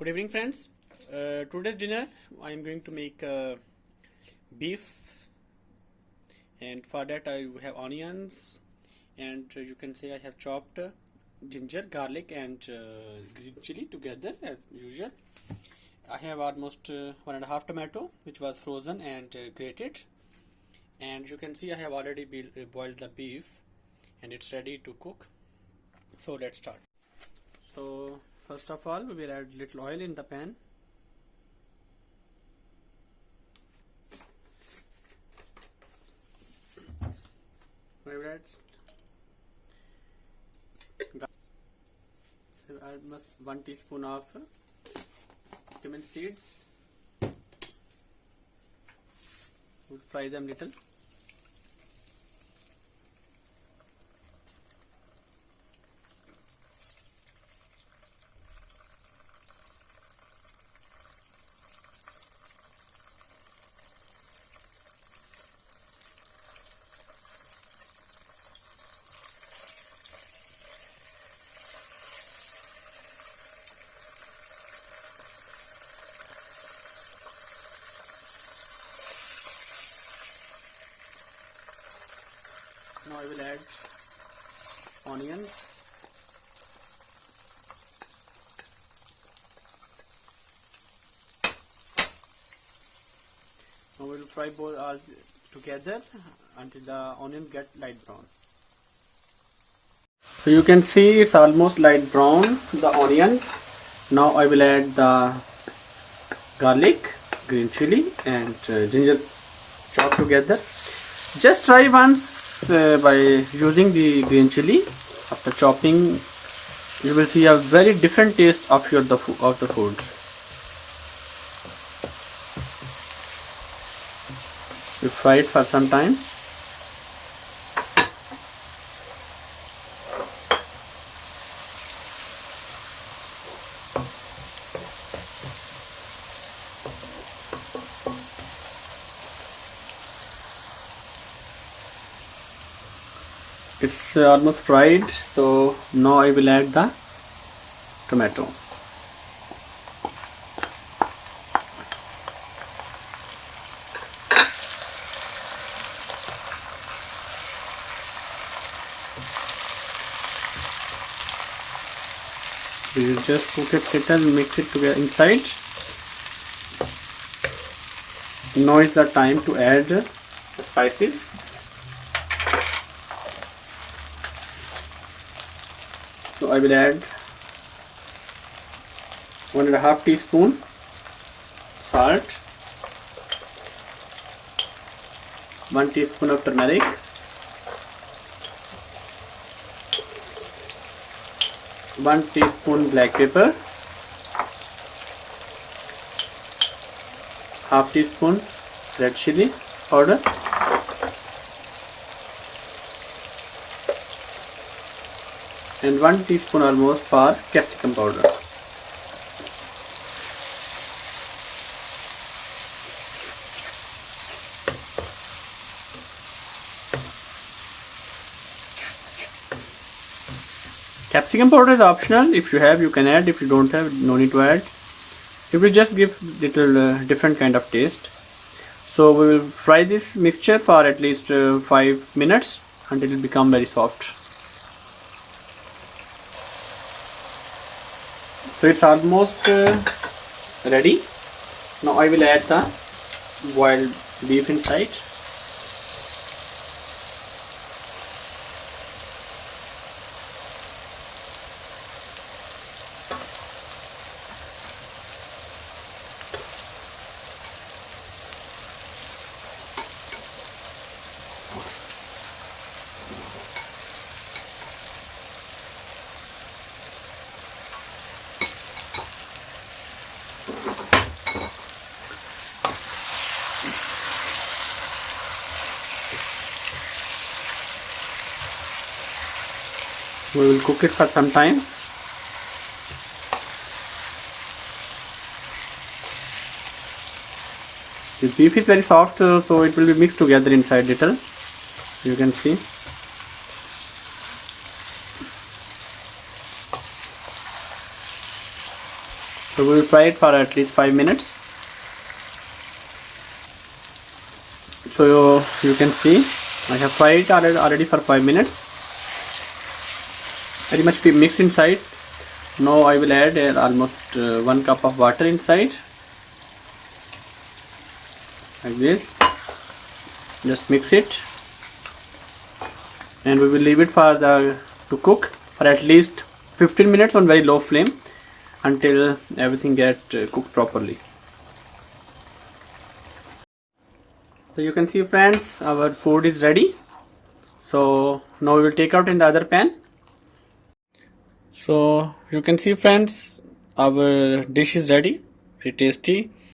good evening friends. Uh, today's dinner I am going to make uh, beef. And for that I have onions. And uh, you can say I have chopped uh, ginger garlic and uh, green chili together as usual. I have almost uh, one and a half tomato which was frozen and grated. And you can see I have already boiled the beef and it's ready to cook. So let's start. So first of all we will add little oil in the pan. We will add almost one teaspoon of cumin seeds. We'll fry them little now I will add onions now we will fry both all together until the onion get light brown. So you can see it's almost light brown the onions. Now I will add the garlic green chili and uh, ginger chopped together. Just try once uh, by using the green chili. After chopping you will see a very different taste of your the of the food. You fry it for some time it's uh, almost fried so now I will add the tomato. We will just put it little mix it together inside. Now is the time to add the spices I will add one and a half teaspoon salt one teaspoon of turmeric one teaspoon black pepper half teaspoon red chili powder and 1 teaspoon almost for capsicum powder. Capsicum powder is optional. If you have, you can add. If you don't have, no need to add. It will just give little uh, different kind of taste. So we will fry this mixture for at least uh, 5 minutes until it become very soft. So it's almost uh, ready. Now I will add the boiled beef inside we will cook it for some time. The beef is very soft uh, so it will be mixed together inside little you can see. So we will fry it for at least 5 minutes. So you can see I have fried it already, already for 5 minutes very much be mixed inside. Now I will add uh, almost uh, 1 cup of water inside. Like this. Just mix it. And we will leave it for the to cook for at least 15 minutes on very low flame until everything get uh, cooked properly. So you can see friends our food is ready. So now we will take out in the other pan so you can see friends our dish is ready. Pretty tasty